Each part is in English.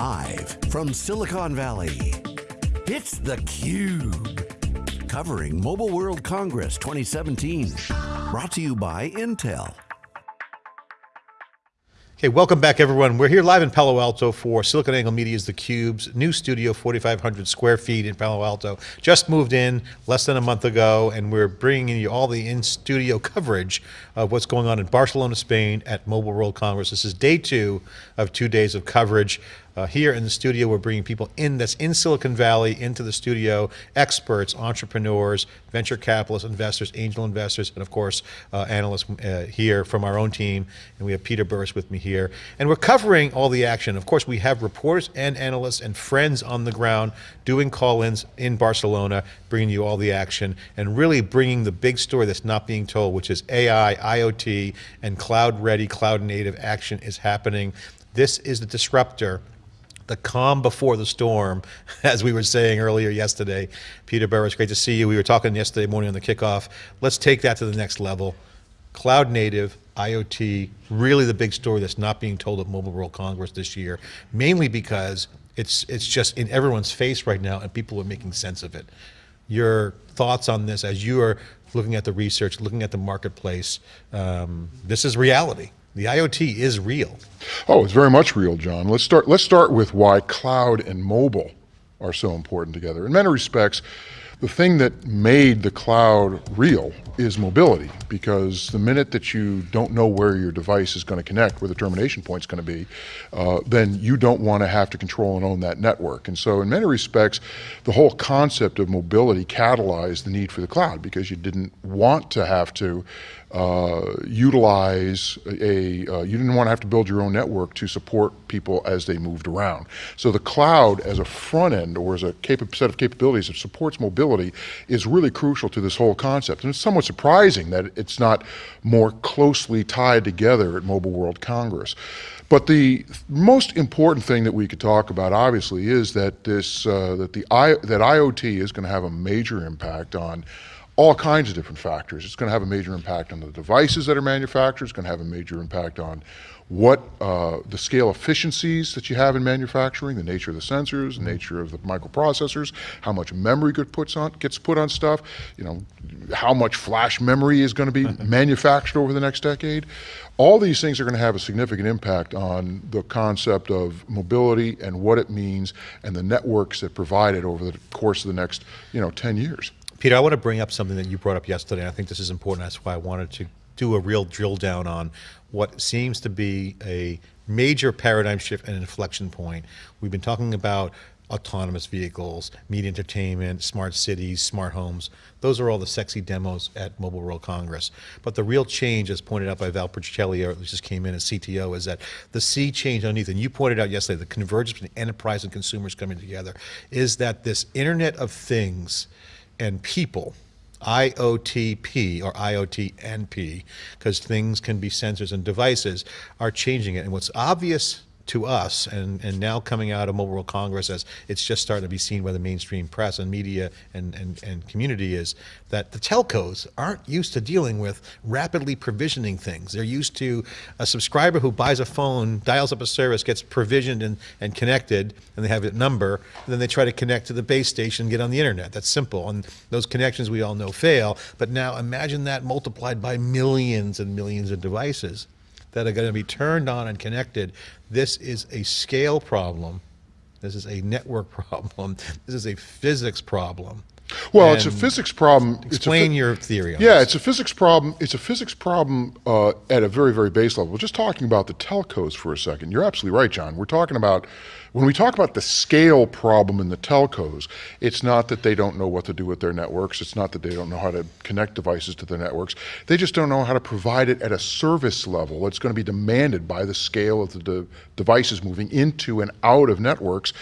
Live from Silicon Valley, it's theCUBE. Covering Mobile World Congress 2017. Brought to you by Intel. Okay, welcome back everyone. We're here live in Palo Alto for SiliconANGLE Media's theCUBE's new studio, 4,500 square feet in Palo Alto. Just moved in less than a month ago and we're bringing you all the in-studio coverage of what's going on in Barcelona, Spain at Mobile World Congress. This is day two of two days of coverage. Uh, here in the studio, we're bringing people in that's in Silicon Valley into the studio, experts, entrepreneurs, venture capitalists, investors, angel investors, and of course, uh, analysts uh, here from our own team. And we have Peter Burris with me here. And we're covering all the action. Of course, we have reporters and analysts and friends on the ground doing call-ins in Barcelona, bringing you all the action and really bringing the big story that's not being told, which is AI, IoT, and cloud-ready, cloud-native action is happening. This is the disruptor the calm before the storm, as we were saying earlier yesterday. Peter Burris, great to see you. We were talking yesterday morning on the kickoff. Let's take that to the next level. Cloud native, IoT, really the big story that's not being told at Mobile World Congress this year, mainly because it's, it's just in everyone's face right now and people are making sense of it. Your thoughts on this as you are looking at the research, looking at the marketplace, um, this is reality. The IoT is real. Oh, it's very much real, John. Let's start, let's start with why cloud and mobile are so important together. In many respects, the thing that made the cloud real is mobility, because the minute that you don't know where your device is going to connect, where the termination point is going to be, uh, then you don't want to have to control and own that network. And so in many respects, the whole concept of mobility catalyzed the need for the cloud, because you didn't want to have to uh, utilize a, uh, you didn't want to have to build your own network to support people as they moved around. So the cloud as a front end or as a set of capabilities that supports mobility is really crucial to this whole concept. And it's somewhat surprising that it's not more closely tied together at Mobile World Congress. But the most important thing that we could talk about, obviously, is that this uh, that the I, that IoT is going to have a major impact on all kinds of different factors. It's going to have a major impact on the devices that are manufactured. It's going to have a major impact on what uh, the scale efficiencies that you have in manufacturing, the nature of the sensors, the nature of the microprocessors, how much memory puts on, gets put on stuff, you know, how much flash memory is going to be manufactured over the next decade. All these things are going to have a significant impact on the concept of mobility and what it means and the networks that provide it over the course of the next, you know, 10 years. Peter, I want to bring up something that you brought up yesterday. And I think this is important. That's why I wanted to do a real drill down on what seems to be a major paradigm shift and inflection point. We've been talking about autonomous vehicles, media entertainment, smart cities, smart homes. Those are all the sexy demos at Mobile World Congress. But the real change, as pointed out by Val Puccielli, who just came in as CTO, is that the sea change underneath, and you pointed out yesterday, the convergence between enterprise and consumers coming together, is that this Internet of Things and people, IoTP or IoTNP, because things can be sensors and devices, are changing it. And what's obvious to us and, and now coming out of Mobile World Congress as it's just starting to be seen by the mainstream press and media and, and, and community is that the telcos aren't used to dealing with rapidly provisioning things. They're used to a subscriber who buys a phone, dials up a service, gets provisioned and, and connected, and they have a number, and then they try to connect to the base station and get on the internet. That's simple. And those connections we all know fail. But now imagine that multiplied by millions and millions of devices that are going to be turned on and connected. This is a scale problem. This is a network problem. This is a physics problem. Well, it's a physics problem. Explain your theory Yeah, this. it's a physics problem. It's a physics problem uh, at a very, very base level. Just talking about the telcos for a second. You're absolutely right, John. We're talking about when we talk about the scale problem in the telcos, it's not that they don't know what to do with their networks. It's not that they don't know how to connect devices to their networks. They just don't know how to provide it at a service level. It's going to be demanded by the scale of the de devices moving into and out of networks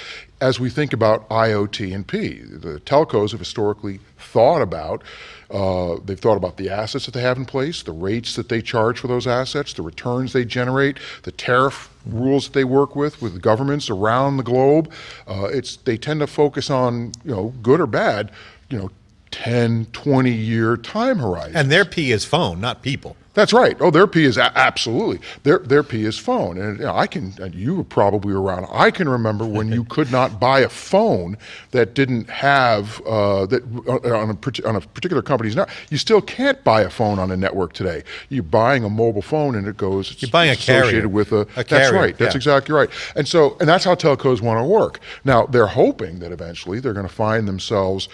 as we think about IoT and P. The telcos have historically thought about uh, they've thought about the assets that they have in place, the rates that they charge for those assets, the returns they generate, the tariff rules that they work with with governments around the globe. Uh, it's they tend to focus on you know good or bad, you know, 10, 20 year time horizon. And their P is phone, not people. That's right. Oh, their P is a- absolutely their their P is phone, and you know, I can. And you were probably around. I can remember when you could not buy a phone that didn't have uh, that uh, on a on a particular company's network. You still can't buy a phone on a network today. You're buying a mobile phone, and it goes. You're buying a associated carrier. with a. A that's carrier, right. That's yeah. exactly right. And so, and that's how telcos want to work. Now, they're hoping that eventually they're going to find themselves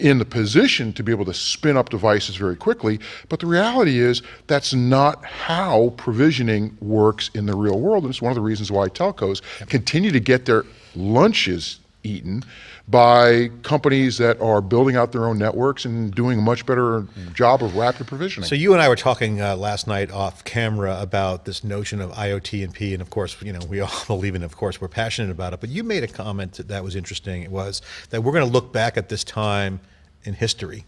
in the position to be able to spin up devices very quickly. But the reality is that's not how provisioning works in the real world. And it's one of the reasons why telcos continue to get their lunches eaten by companies that are building out their own networks and doing a much better job of rapid provisioning. So you and I were talking uh, last night off camera about this notion of IoT and P, and of course, you know, we all believe in. Of course, we're passionate about it. But you made a comment that, that was interesting. It was that we're going to look back at this time in history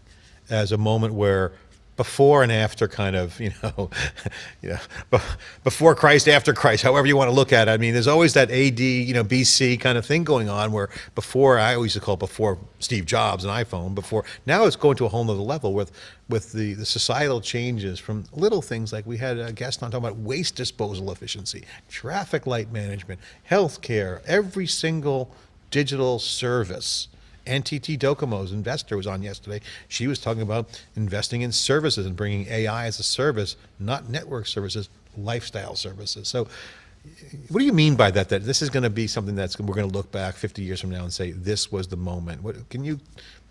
as a moment where before and after kind of you know know before christ after christ however you want to look at it. I mean there's always that ad you know bc kind of thing going on where before i always used to call it before steve jobs and iphone before now it's going to a whole nother level with with the, the societal changes from little things like we had a guest on talking about waste disposal efficiency traffic light management healthcare every single digital service NTT Docomo's investor was on yesterday. She was talking about investing in services and bringing AI as a service, not network services, lifestyle services. So, what do you mean by that? That this is going to be something that's we're going to look back 50 years from now and say this was the moment. What can you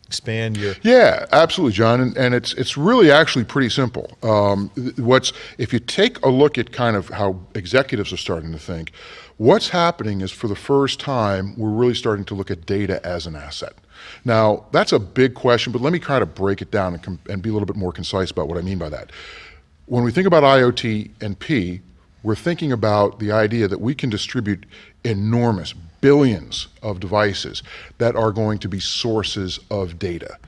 expand your? Yeah, absolutely, John, and, and it's it's really actually pretty simple. Um, what's if you take a look at kind of how executives are starting to think, what's happening is for the first time we're really starting to look at data as an asset. Now that's a big question, but let me kind of break it down and, and be a little bit more concise about what I mean by that. When we think about IoT and P, we're thinking about the idea that we can distribute enormous billions of devices that are going to be sources of data.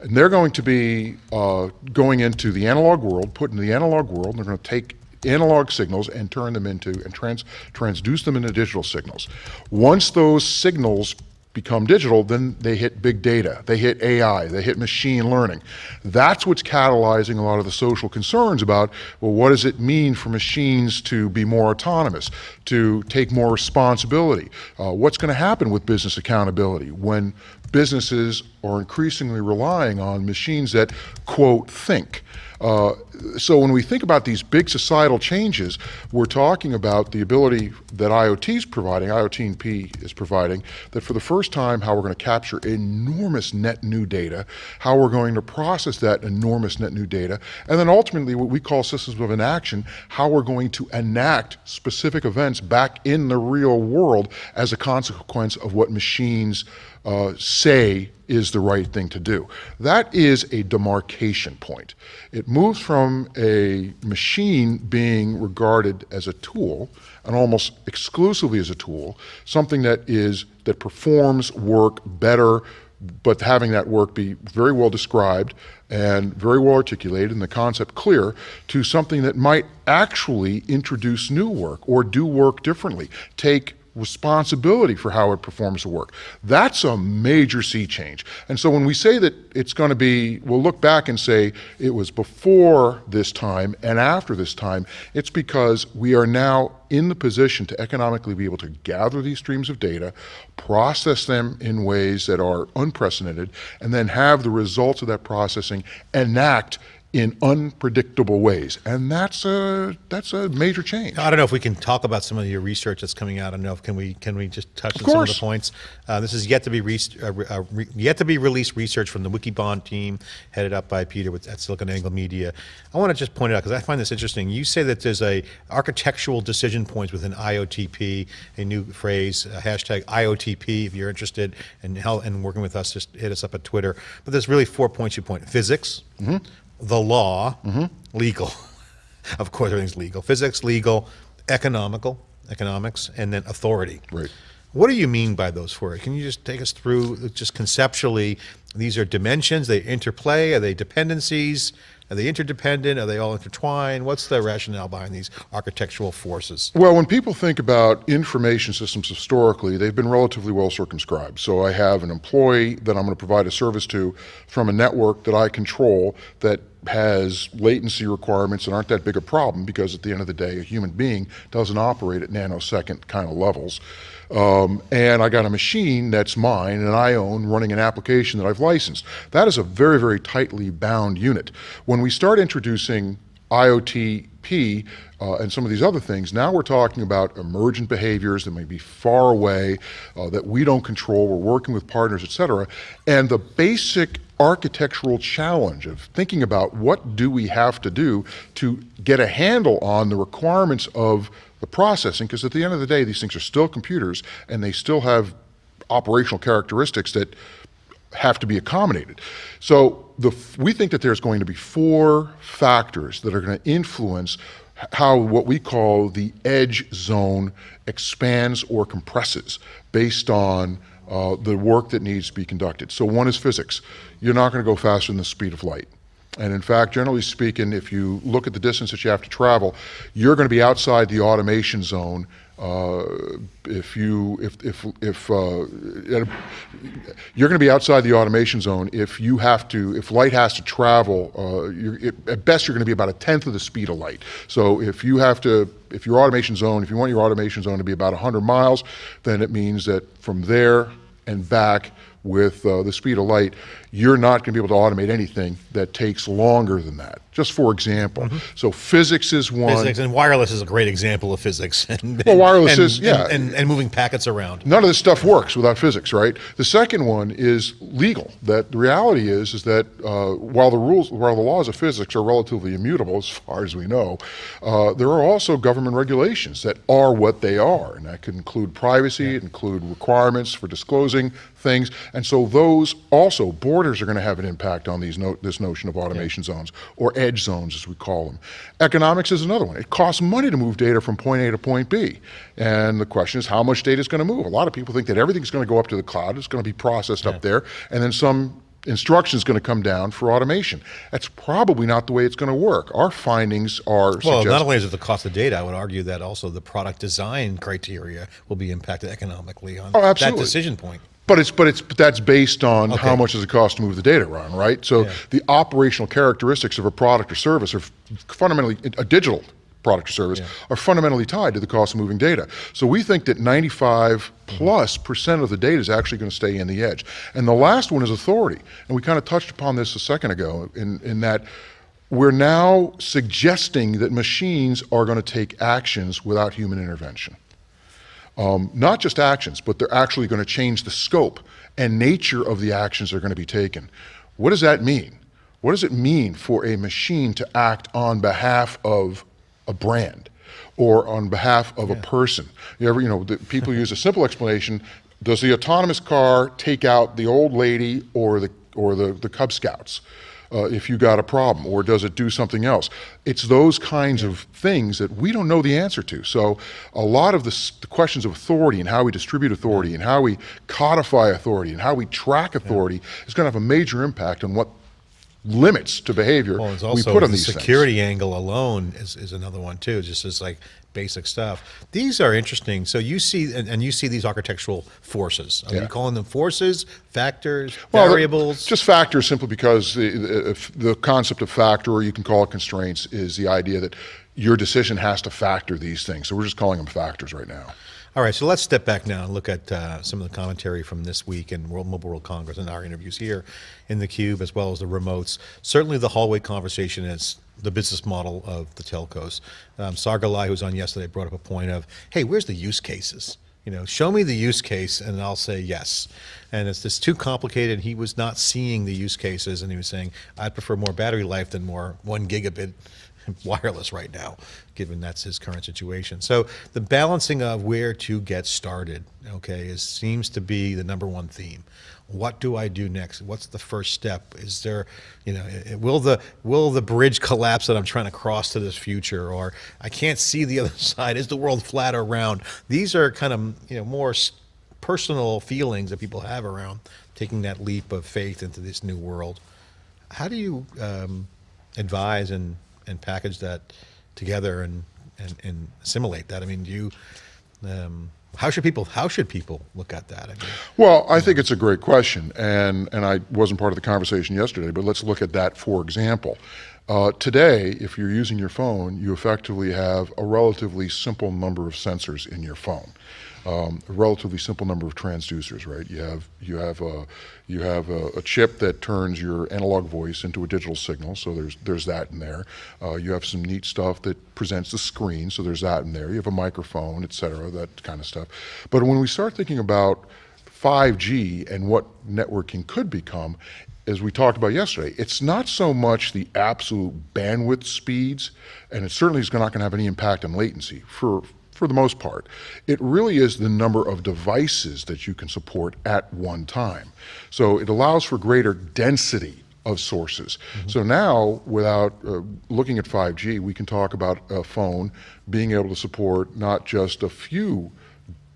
And they're going to be uh, going into the analog world, put into the analog world, and they're going to take analog signals and turn them into and trans, transduce them into digital signals. Once those signals become digital, then they hit big data, they hit AI, they hit machine learning. That's what's catalyzing a lot of the social concerns about, well, what does it mean for machines to be more autonomous, to take more responsibility? Uh, what's going to happen with business accountability when businesses are increasingly relying on machines that, quote, think? Uh, so when we think about these big societal changes, we're talking about the ability that IoT is providing, IoT and P is providing, that for the first time, how we're going to capture enormous net new data, how we're going to process that enormous net new data, and then ultimately what we call systems of inaction, how we're going to enact specific events back in the real world as a consequence of what machines uh, say is the right thing to do. That is a demarcation point. It moves from a machine being regarded as a tool, and almost exclusively as a tool, something that is that performs work better, but having that work be very well described and very well articulated and the concept clear, to something that might actually introduce new work or do work differently. Take responsibility for how it performs the work. That's a major sea change. And so when we say that it's going to be, we'll look back and say it was before this time and after this time, it's because we are now in the position to economically be able to gather these streams of data, process them in ways that are unprecedented, and then have the results of that processing enact in unpredictable ways. And that's a, that's a major change. I don't know if we can talk about some of your research that's coming out. I don't know if can we can we just touch on some of the points. Uh, this is yet to be re- uh, re- uh, yet to be released research from the Wikibon team, headed up by Peter with at SiliconANGLE Media. I want to just point it out because I find this interesting. You say that there's a architectural decision points within IOTP, a new phrase, a hashtag IOTP. If you're interested in how and working with us, just hit us up at Twitter. But there's really four points you point: physics, the law, legal. of course, everything's legal. Physics, legal, economical, economics, and then authority. Right. What do you mean by those four? Can you just take us through, just conceptually, these are dimensions, they interplay, are they dependencies? Are they interdependent? Are they all intertwined? What's the rationale behind these architectural forces? Well, when people think about information systems historically, they've been relatively well circumscribed. So I have an employee that I'm going to provide a service to from a network that I control that has latency requirements and aren't that big a problem because at the end of the day, a human being doesn't operate at nanosecond kind of levels. Um, and I got a machine that's mine and I own running an application that I've licensed. That is a very, very tightly bound unit. When we start introducing Uh, and some of these other things, now we're talking about emergent behaviors that may be far away, uh, that we don't control, we're working with partners, et cetera. And the basic architectural challenge of thinking about what do we have to do to get a handle on the requirements of the processing, because at the end of the day, these things are still computers and they still have operational characteristics that have to be accommodated. So the, we think that there's going to be four factors that are going to influence how what we call the edge zone expands or compresses based on uh, the work that needs to be conducted. So one is physics. You're not going to go faster than the speed of light. And in fact, generally speaking, if you look at the distance that you have to travel, you're going to be outside the automation zone uh, if you if if if uh, you're going to be outside the automation zone if you have to if light has to travel uh, it, at best you're going to be about a tenth of the speed of light. So if you have to if your automation zone if you want your automation zone to be about 100 miles then it means that from there and back with uh, the speed of light, you're not going to be able to automate anything that takes longer than that. Just for example, mm -hmm. so physics is one. Physics and wireless is a great example of physics. And, well, wireless and, is yeah, and, and, and, moving packets around. None of this stuff works without physics, right? The second one is legal. That the reality is is that uh, while the rules, while the laws of physics are relatively immutable as far as we know, uh, there are also government regulations that are what they are, and that could include privacy, yeah. include requirements for disclosing things, and so those also borders are going to have an impact on these no, this notion of automation yeah. zones or edge zones, as we call them. Economics is another one. It costs money to move data from point A to point B. And the question is how much data is going to move. A lot of people think that everything's going to go up to the cloud, it's going to be processed yeah. up there, and then some instruction is going to come down for automation. That's probably not the way it's going to work. Our findings are well. Not only is it the cost of data, I would argue that also the product design criteria will be impacted economically on oh, that decision point. But it's but it's but that's based on okay. how much does it cost to move the data around, right? So yeah. the operational characteristics of a product or service are fundamentally a digital product or service yeah. are fundamentally tied to the cost of moving data. So we think that 95 mm-hmm. plus percent of the data is actually going to stay in the edge. And the last one is authority. And we kind of touched upon this a second ago in, in that we're now suggesting that machines are going to take actions without human intervention. Um, not just actions, but they're actually going to change the scope and nature of the actions that are going to be taken. What does that mean? What does it mean for a machine to act on behalf of a brand or on behalf of yeah. a person? You ever, you know, the, people use a simple explanation. Does the autonomous car take out the old lady or the, or the, the Cub Scouts? Uh, if you got a problem, or does it do something else? It's those kinds of things that we don't know the answer to. So a lot of the, the questions of authority and how we distribute authority and how we codify authority and how we track authority yeah. is going to have a major impact on what limits to behavior well, we put on the these security things. angle alone is, is another one too. Just as like basic stuff. These are interesting. So you see, and, and you see these architectural forces. Are yeah. you calling them forces, factors, well, variables? Just factors simply because the, the, the concept of factor, or you can call it constraints, is the idea that your decision has to factor these things. So we're just calling them factors right now. All right, so let's step back now and look at uh, some of the commentary from this week in World Mobile World Congress and our interviews here in the Cube, as well as the remotes. Certainly the hallway conversation is the business model of the telcos. Um, Sargalai, who was on yesterday, brought up a point of, hey, where's the use cases? You know, show me the use case and I'll say yes. And it's just too complicated. He was not seeing the use cases and he was saying, I'd prefer more battery life than more one gigabit wireless right now, given that's his current situation. So the balancing of where to get started, okay, is seems to be the number one theme. What do I do next? What's the first step? Is there, you know, will the will the bridge collapse that I'm trying to cross to this future, or I can't see the other side? Is the world flat or round? These are kind of you know more personal feelings that people have around taking that leap of faith into this new world. How do you um, advise and, and package that together and, and, and assimilate that? I mean, do you, um, how should people how should people look at that? I mean, Well, I think it's a great question, and, and I wasn't part of the conversation yesterday, but let's look at that for example. Uh, today, if you're using your phone, you effectively have a relatively simple number of sensors in your phone. Um, a relatively simple number of transducers, right? You have you have a you have a, a chip that turns your analog voice into a digital signal, so there's there's that in there. Uh, you have some neat stuff that presents the screen, so there's that in there. You have a microphone, et cetera, that kind of stuff. But when we start thinking about 5G and what networking could become, as we talked about yesterday, it's not so much the absolute bandwidth speeds, and it certainly is not going to have any impact on latency for, for the most part. It really is the number of devices that you can support at one time. So it allows for greater density of sources. So now, without uh, looking at 5G, we can talk about a phone being able to support not just a few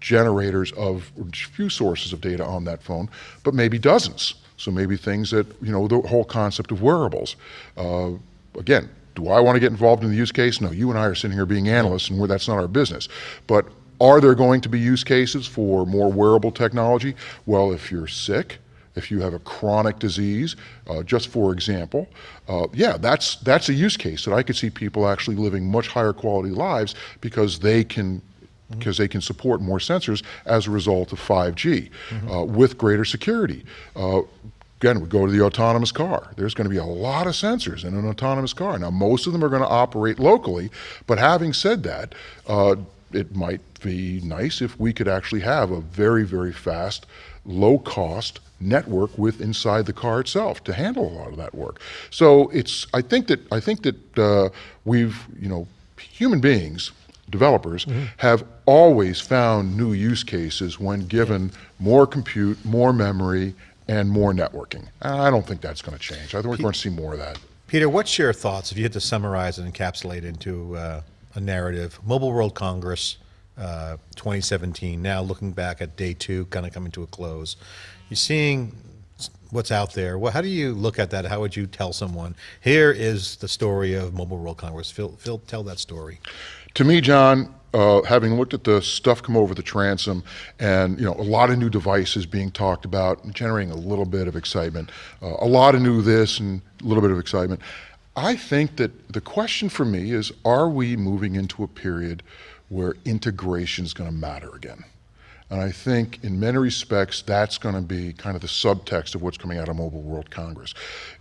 generators of few sources of data on that phone, but maybe dozens. So maybe things that, you know, the whole concept of wearables. Uh, again, do I want to get involved in the use case? No, you and I are sitting here being analysts and we're, that's not our business. But are there going to be use cases for more wearable technology? Well, if you're sick, if you have a chronic disease, uh, just for example, uh, yeah, that's, that's a use case that I could see people actually living much higher quality lives because they can because they can support more sensors as a result of 5G uh, with greater security. Uh, again, we go to the autonomous car. There's going to be a lot of sensors in an autonomous car. Now, most of them are going to operate locally, but having said that, uh, it might be nice if we could actually have a very, very fast, low cost network with inside the car itself to handle a lot of that work. So it's, I think that, I think that uh, we've, you know, human beings, developers have always found new use cases when given more compute, more memory, and more networking. I don't think that's going to change. I think we're going to see more of that. Peter, what's your thoughts if you had to summarize and encapsulate into uh, a narrative? Mobile World Congress uh, 2017. Now looking back at day two, kind of coming to a close, you're seeing what's out there. Well, how do you look at that? How would you tell someone here is the story of Mobile World Congress? Phil, Phil tell that story. To me, John, uh, having looked at the stuff come over the transom and you know a lot of new devices being talked about generating a little bit of excitement uh, a lot of new this and a little bit of excitement. I think that the question for me is are we moving into a period where integration is going to matter again? And I think in many respects, that's going to be kind of the subtext of what's coming out of Mobile World Congress.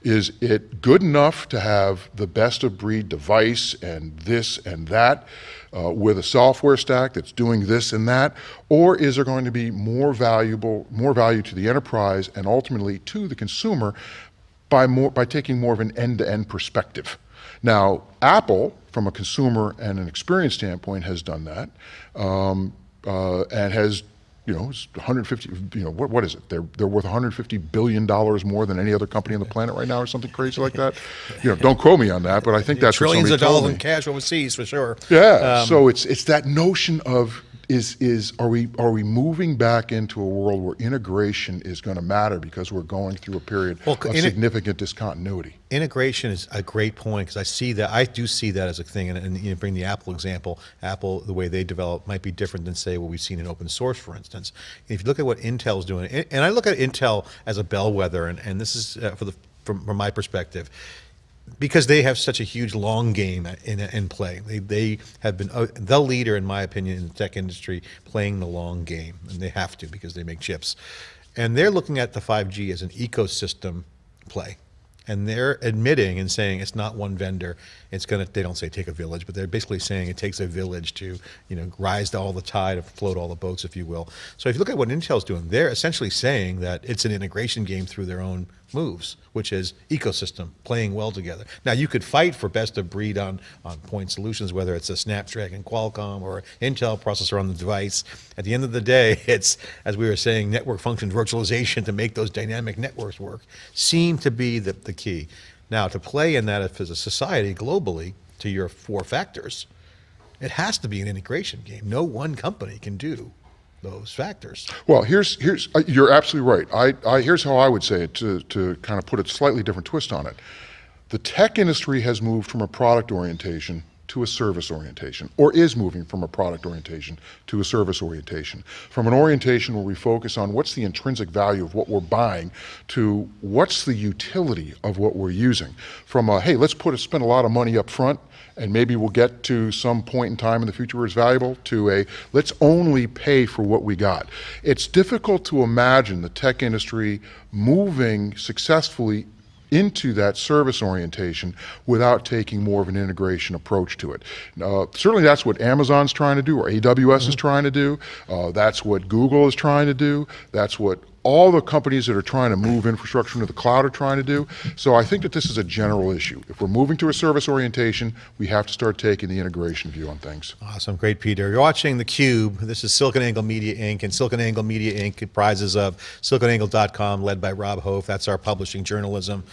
Is it good enough to have the best of breed device and this and that uh, with a software stack that's doing this and that? Or is there going to be more valuable, more value to the enterprise and ultimately to the consumer by, more, by taking more of an end-to-end perspective? Now, Apple, from a consumer and an experience standpoint, has done that um, uh, and has you know, it's 150, you know, what, what is it? They're, they're worth 150 billion dollars more than any other company on the planet right now or something crazy like that. You know, don't quote me on that, but I think that's Trillions of dollars in cash overseas for sure. Yeah. Um, so it's it's that notion of is is are we are we moving back into a world where integration is going to matter because we're going through a period Well, of significant discontinuity. integration is a great point because I see that I do see that as a thing, and, and you know, bring the Apple example. Apple, the way they develop, might be different than say what we've seen in open source, for instance. If you look at what Intel's doing, and and I look at Intel as a bellwether, and, and this is uh, for the from, from my perspective. Because they have such a huge long game in, in play, they, they have been uh, the leader, in my opinion, in the tech industry, playing the long game, and they have to because they make chips, and they're looking at the 5G as an ecosystem play and they're admitting and saying it's not one vendor. It's gonna. They don't say take a village, but they're basically saying it takes a village to you know rise to all the tide, float all the boats, if you will. So if you look at what Intel's doing, they're essentially saying that it's an integration game through their own moves, which is ecosystem playing well together. Now you could fight for best of breed on on point solutions, whether it's a Snapdragon, Qualcomm, or Intel processor on the device. At the end of the day, it's as we were saying, network function virtualization to make those dynamic networks work seem to be the, the key. Now to play in that as a society globally to your four factors, it has to be an integration game. No one company can do those factors. Well, here's here's uh, you're absolutely right. I, I here's how I would say it to to kind of put a slightly different twist on it. The tech industry has moved from a product orientation to a service orientation, or is moving from a product orientation to a service orientation. From an orientation where we focus on what's the intrinsic value of what we're buying to what's the utility of what we're using. From a, hey, let's put a, spend a lot of money up front and maybe we'll get to some point in time in the future where it's valuable to a let's only pay for what we got. It's difficult to imagine the tech industry moving successfully into that service orientation without taking more of an integration approach to it. Uh, certainly that's what Amazon's trying to do or AWS mm -hmm. is mm-hmm. trying to do. Uh, that's what Google is trying to do. That's what all the companies that are trying to move infrastructure into the cloud are trying to do. So I think that this is a general issue. If we're moving to a service orientation, we have to start taking the integration view on things. Awesome, great, Peter. You're watching theCUBE. This is SiliconANGLE Media Inc. and SiliconANGLE Media Inc. comprises of siliconangle.com led by Rob Hof. That's our publishing journalism.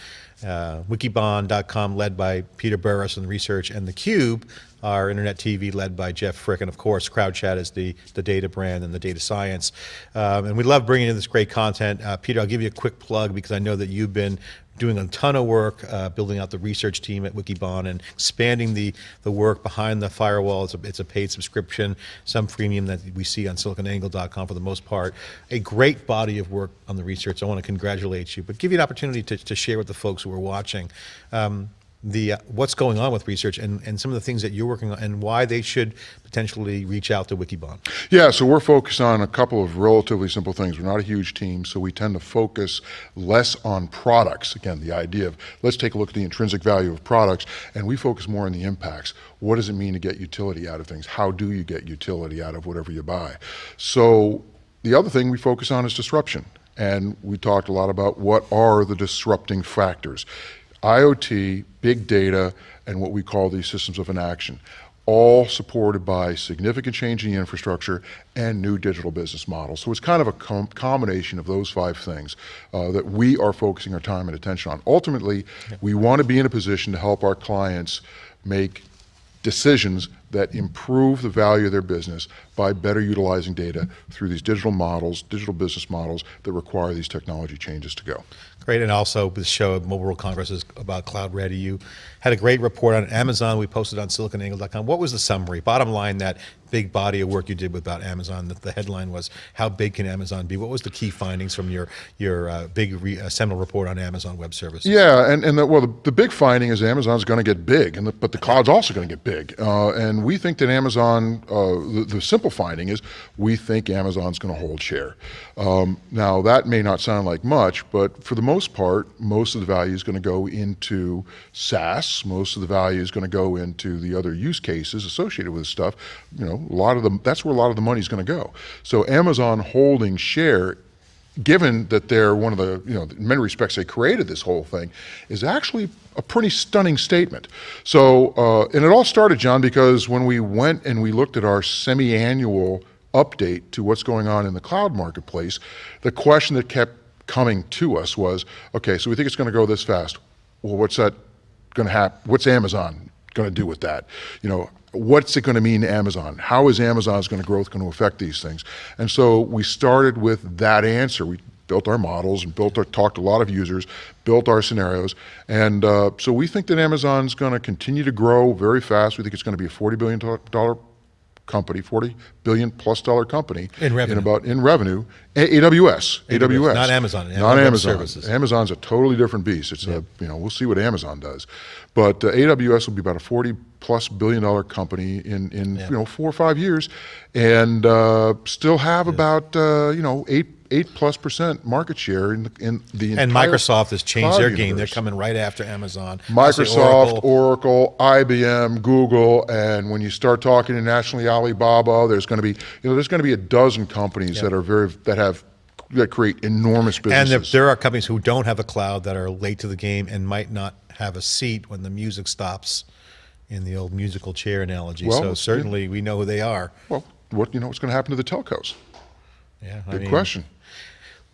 Uh, Wikibon.com led by Peter Burris and research and theCUBE our internet TV led by Jeff Frick, and of course CrowdChat is the, the data brand and the data science. Um, and we love bringing in this great content. Uh, Peter, I'll give you a quick plug because I know that you've been doing a ton of work uh, building out the research team at Wikibon and expanding the, the work behind the firewall. It's a, it's a paid subscription, some freemium that we see on siliconangle.com for the most part. A great body of work on the research. I want to congratulate you, but give you an opportunity to, to share with the folks who are watching. Um, the uh, what's going on with research and, and some of the things that you're working on and why they should potentially reach out to Wikibon. Yeah, so we're focused on a couple of relatively simple things. We're not a huge team, so we tend to focus less on products. Again, the idea of let's take a look at the intrinsic value of products and we focus more on the impacts. What does it mean to get utility out of things? How do you get utility out of whatever you buy? So the other thing we focus on is disruption. And we talked a lot about what are the disrupting factors. IoT, big data, and what we call these systems of inaction, all supported by significant change in the infrastructure and new digital business models. So it's kind of a com combination of those five things uh, that we are focusing our time and attention on. Ultimately, we want to be in a position to help our clients make decisions that improve the value of their business by better utilizing data through these digital models, digital business models that require these technology changes to go. Great, and also the show of Mobile World Congress is about Cloud Ready. You had a great report on Amazon. We posted on siliconangle.com. What was the summary? Bottom line, that big body of work you did about Amazon. The, the headline was, "How big can Amazon be?" What was the key findings from your your uh, big re, uh, seminal report on Amazon Web Services? Yeah, and and the, well, the, the big finding is Amazon's going to get big, and the, but the cloud's also going to get big. Uh, and we think that Amazon. Uh, the, the, simple finding is we think Amazon's going to hold share. Um, now that may not sound like much, but for the most part, most of the value is going to go into SaaS. Most of the value is going to go into the other use cases associated with stuff. You know, a lot of the that's where a lot of the money is going to go. So Amazon holding share given that they're one of the, you know, in many respects they created this whole thing, is actually a pretty stunning statement. So, uh, and it all started, John, because when we went and we looked at our semi-annual update to what's going on in the cloud marketplace, the question that kept coming to us was, okay, so we think it's going to go this fast. Well, what's that going to happen? What's Amazon going to do with that? You know, what's it going to mean to Amazon? How is Amazon's going to growth going to affect these things? And so we started with that answer. We built our models and built our, talked to a lot of users, built our scenarios. And uh, so we think that Amazon's going to continue to grow very fast. We think it's going to be a $40 billion company, 40 billion plus dollar company in revenue. In about in revenue. A AWS, AWS, AWS, not Amazon, not Amazon. Services. Amazon's a totally different beast. It's yeah. a you know we'll see what Amazon does, but uh, AWS will be about a 40 plus billion dollar company in in yeah. you know four or five years, and uh, still have yeah. about uh, you know eight eight plus percent market share in the, in the and Microsoft has changed their game. They're coming right after Amazon. Microsoft, Oracle. Oracle, IBM, Google, and when you start talking internationally, Alibaba, there's going to be you know there's going to be a dozen companies yep. that are very that have that create enormous businesses. And there, there are companies who don't have a cloud that are late to the game and might not have a seat when the music stops in the old musical chair analogy. Well, so certainly yeah. we know who they are. Well, what you know what's going to happen to the telcos? Yeah, I mean, question.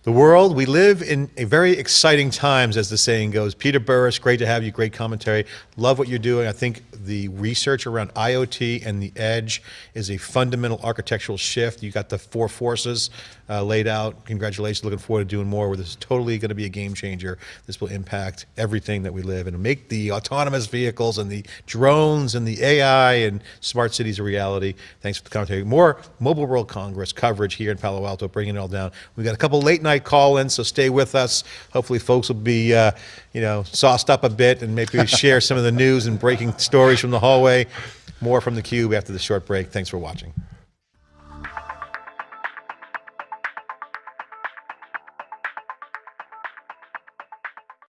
The world, we live in a very exciting times, as the saying goes. Peter Burris, great to have you, great commentary. Love what you're doing. I think the research around IoT and the edge is a fundamental architectural shift. You got the four forces uh, laid out. Congratulations, looking forward to doing more where this is totally going to be a game changer. This will impact everything that we live and make the autonomous vehicles and the drones and the AI and smart cities a reality. Thanks for the commentary. More Mobile World Congress coverage here in Palo Alto, bringing it all down. We've got a couple late night call-ins, so stay with us. Hopefully, folks will be, uh, you know, sauced up a bit and maybe share some of the news and breaking stories from the hallway. More from the Cube after the short break. Thanks for watching.